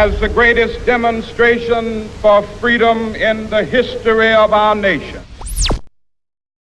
as the greatest demonstration for freedom in the history of our nation.